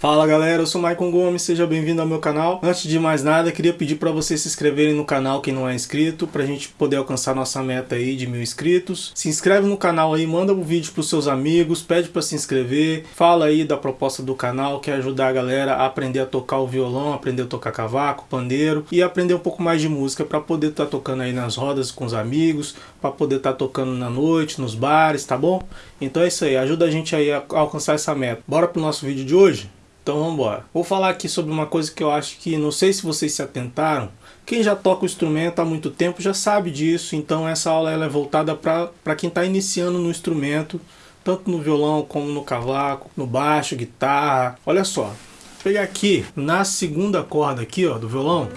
Fala galera, eu sou Maicon Gomes, seja bem-vindo ao meu canal. Antes de mais nada, queria pedir para vocês se inscreverem no canal quem não é inscrito, para a gente poder alcançar nossa meta aí de mil inscritos. Se inscreve no canal aí, manda o um vídeo para os seus amigos, pede para se inscrever, fala aí da proposta do canal, que é ajudar a galera a aprender a tocar o violão, aprender a tocar cavaco, pandeiro e aprender um pouco mais de música para poder estar tá tocando aí nas rodas com os amigos, para poder estar tá tocando na noite, nos bares, tá bom? Então é isso aí, ajuda a gente aí a alcançar essa meta. Bora pro nosso vídeo de hoje? Então vamos embora. Vou falar aqui sobre uma coisa que eu acho que, não sei se vocês se atentaram, quem já toca o instrumento há muito tempo já sabe disso, então essa aula ela é voltada para quem está iniciando no instrumento, tanto no violão como no cavaco, no baixo, guitarra. Olha só, vou pegar aqui na segunda corda aqui ó, do violão,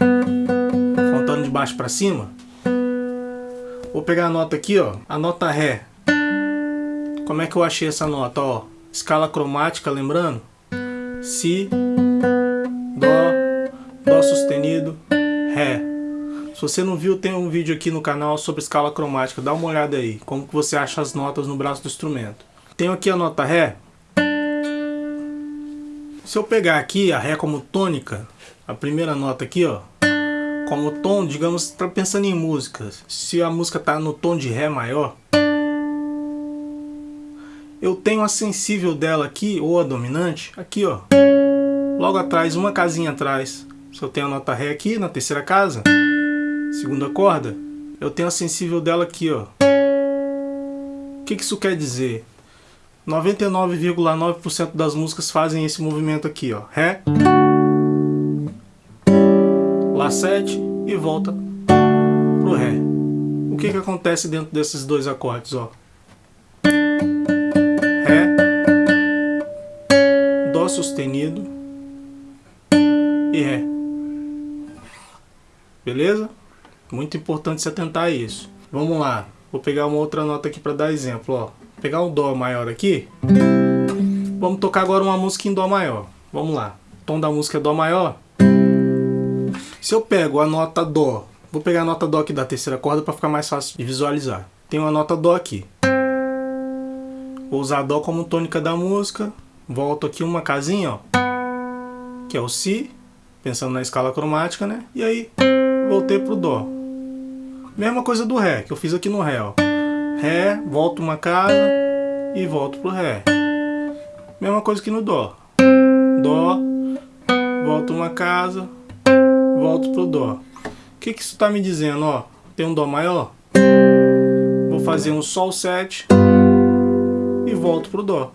contando de baixo para cima, vou pegar a nota aqui, ó, a nota Ré. Como é que eu achei essa nota? Ó, escala cromática, lembrando? Si, Dó, Dó sustenido, Ré. Se você não viu, tem um vídeo aqui no canal sobre escala cromática, dá uma olhada aí, como que você acha as notas no braço do instrumento. Tenho aqui a nota Ré. Se eu pegar aqui a Ré como tônica, a primeira nota aqui, ó, como tom, digamos, está pensando em música. Se a música está no tom de Ré maior, eu tenho a sensível dela aqui, ou a dominante, aqui ó. Logo atrás, uma casinha atrás. Se eu tenho a nota Ré aqui, na terceira casa, segunda corda, eu tenho a sensível dela aqui ó. O que, que isso quer dizer? 99,9% das músicas fazem esse movimento aqui ó. Ré, Lá 7 e volta pro Ré. O que, que acontece dentro desses dois acordes ó? Sustenido e Ré. Beleza? Muito importante se atentar a isso. Vamos lá. Vou pegar uma outra nota aqui para dar exemplo. Ó. Vou pegar um Dó maior aqui. Vamos tocar agora uma música em Dó maior. Vamos lá. O tom da música é Dó maior. Se eu pego a nota Dó, vou pegar a nota Dó aqui da terceira corda para ficar mais fácil de visualizar. Tem uma nota Dó aqui. Vou usar Dó como tônica da música volto aqui uma casinha, ó, que é o Si, pensando na escala cromática, né? E aí voltei pro Dó. Mesma coisa do Ré, que eu fiz aqui no Ré, ó. Ré, volto uma casa e volto pro Ré. Mesma coisa que no Dó. Dó, volto uma casa, volto pro Dó. O que, que isso está me dizendo? Ó, tem um Dó maior, vou fazer um Sol 7 e volto pro Dó.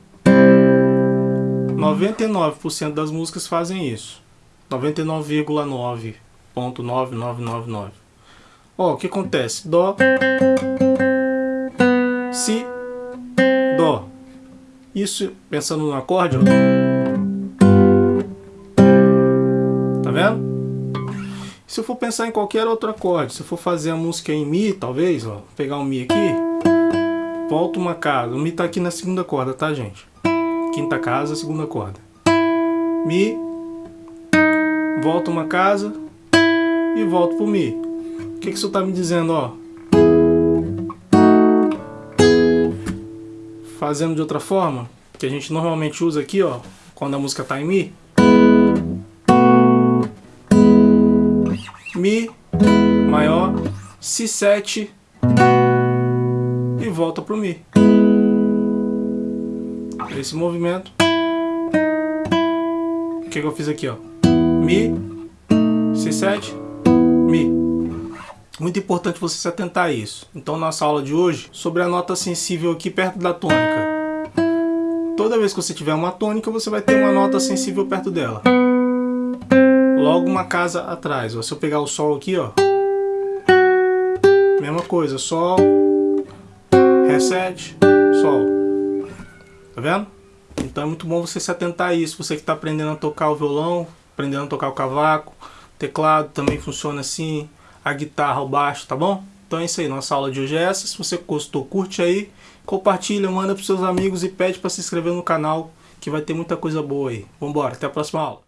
99% das músicas fazem isso. 99,9.9999. Ó, o que acontece? Dó, Si, Dó. Isso pensando no acorde, ó. Tá vendo? Se eu for pensar em qualquer outro acorde, se eu for fazer a música em Mi, talvez, ó, pegar um Mi aqui, volta uma casa. O Mi tá aqui na segunda corda, tá, gente? Quinta casa, segunda corda. Mi, volto uma casa e volto pro Mi. O que, que isso está me dizendo, ó? Fazendo de outra forma, que a gente normalmente usa aqui, ó, quando a música está em Mi. Mi maior, Si7 e volta pro Mi esse movimento. O que, que eu fiz aqui, ó? Mi, Si7, Mi. Muito importante você se atentar a isso. Então, nossa aula de hoje, sobre a nota sensível aqui perto da tônica. Toda vez que você tiver uma tônica, você vai ter uma nota sensível perto dela. Logo uma casa atrás. Ó. Se eu pegar o Sol aqui, ó. Mesma coisa, Sol, Ré7, Sol. Tá vendo? Então é muito bom você se atentar a isso. Você que está aprendendo a tocar o violão, aprendendo a tocar o cavaco, teclado também funciona assim, a guitarra, o baixo, tá bom? Então é isso aí, nossa aula de hoje é essa. Se você gostou, curte aí, compartilha, manda para seus amigos e pede para se inscrever no canal, que vai ter muita coisa boa aí. Vambora, até a próxima aula.